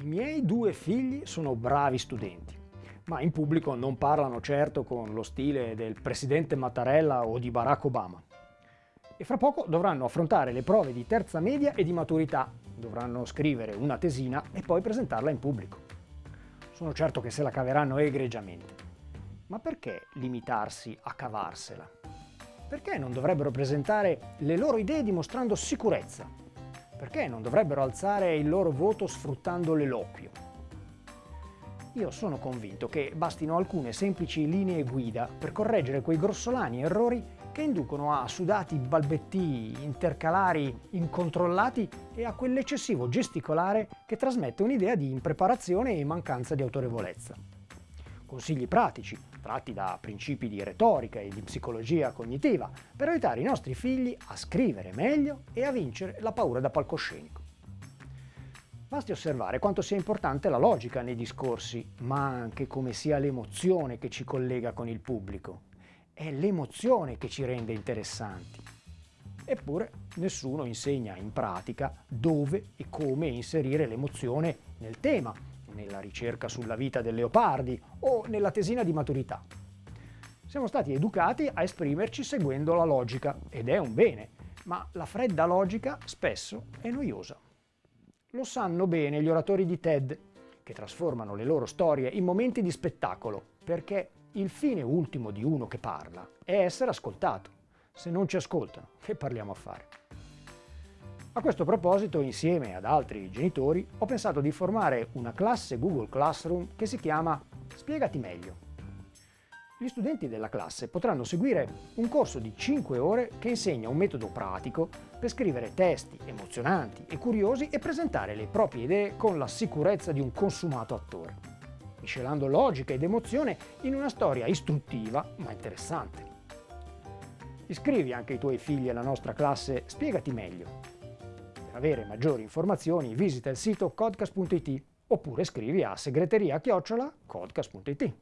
I miei due figli sono bravi studenti, ma in pubblico non parlano certo con lo stile del presidente Mattarella o di Barack Obama. E fra poco dovranno affrontare le prove di terza media e di maturità, dovranno scrivere una tesina e poi presentarla in pubblico. Sono certo che se la caveranno egregiamente. Ma perché limitarsi a cavarsela? Perché non dovrebbero presentare le loro idee dimostrando sicurezza? Perché non dovrebbero alzare il loro voto sfruttando l'eloquio? Io sono convinto che bastino alcune semplici linee guida per correggere quei grossolani errori che inducono a sudati balbettii intercalari incontrollati e a quell'eccessivo gesticolare che trasmette un'idea di impreparazione e mancanza di autorevolezza. Consigli pratici, tratti da principi di retorica e di psicologia cognitiva, per aiutare i nostri figli a scrivere meglio e a vincere la paura da palcoscenico. Basti osservare quanto sia importante la logica nei discorsi, ma anche come sia l'emozione che ci collega con il pubblico. È l'emozione che ci rende interessanti. Eppure nessuno insegna in pratica dove e come inserire l'emozione nel tema, nella ricerca sulla vita del leopardi o nella tesina di maturità. Siamo stati educati a esprimerci seguendo la logica ed è un bene, ma la fredda logica spesso è noiosa. Lo sanno bene gli oratori di TED, che trasformano le loro storie in momenti di spettacolo, perché il fine ultimo di uno che parla è essere ascoltato. Se non ci ascoltano, che parliamo a fare? A questo proposito, insieme ad altri genitori, ho pensato di formare una classe Google Classroom che si chiama Spiegati meglio. Gli studenti della classe potranno seguire un corso di 5 ore che insegna un metodo pratico per scrivere testi emozionanti e curiosi e presentare le proprie idee con la sicurezza di un consumato attore miscelando logica ed emozione in una storia istruttiva ma interessante. Iscrivi anche i tuoi figli alla nostra classe Spiegati meglio. Avere maggiori informazioni visita il sito codcast.it oppure scrivi a segreteria-codcast.it.